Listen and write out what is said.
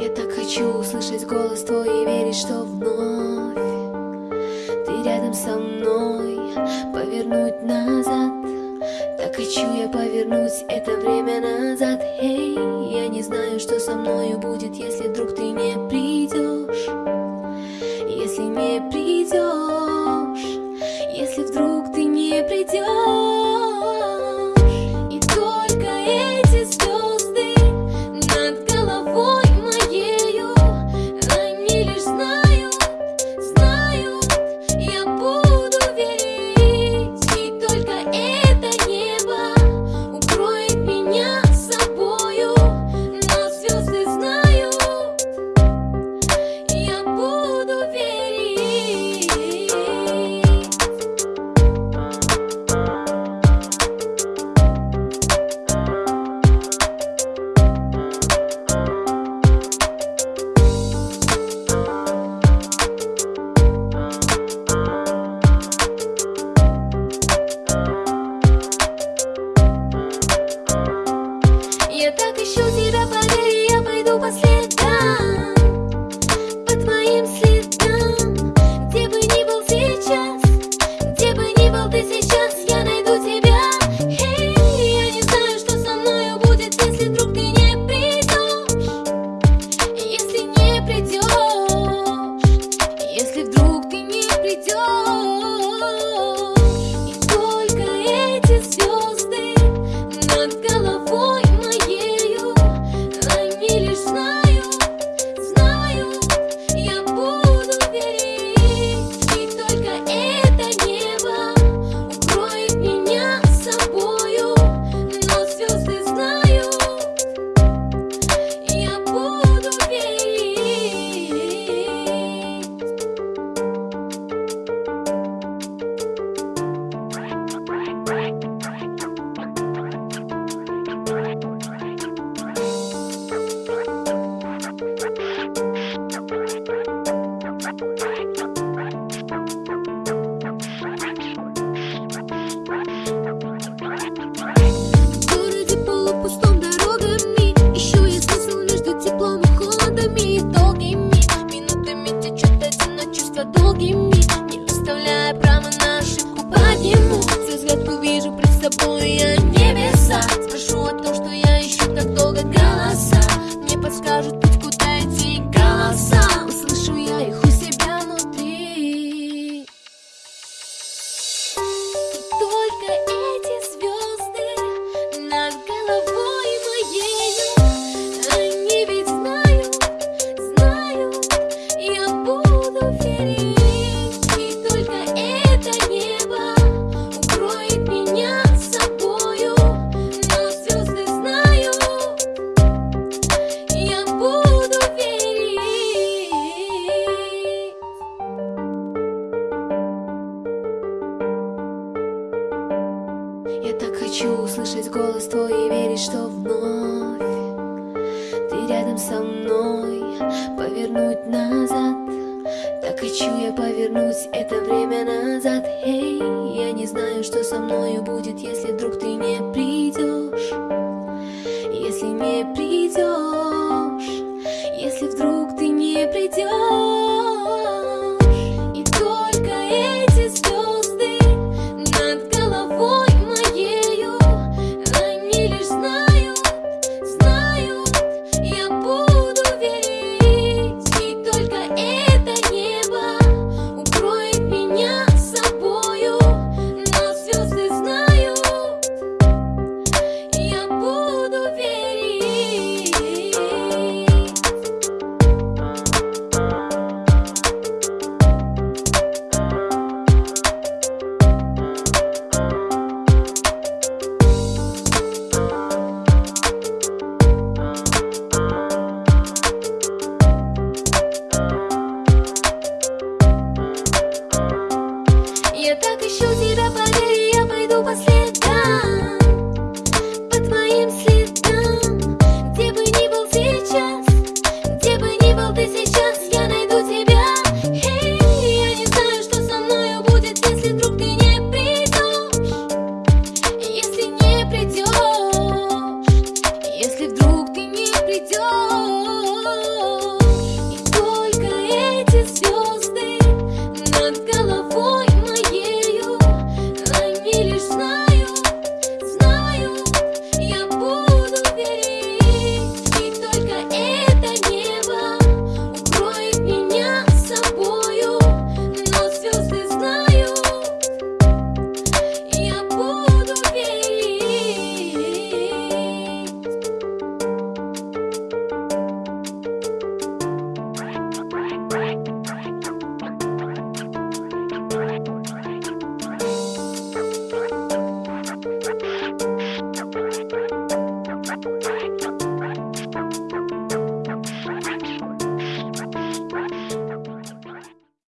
Я так хочу услышать голос твой и верить, что вновь Ты рядом со мной, повернуть назад Так хочу я повернуть Я так ищу. щодня. И только это небо Укроет меня собою. Но звезды знаю Я буду верить. Я так хочу услышать голос твой И верить, что вновь Ты рядом со мной. Повернуть назад так хочу я повернуть это время назад. Эй, я не знаю, что со мною будет, если вдруг pela.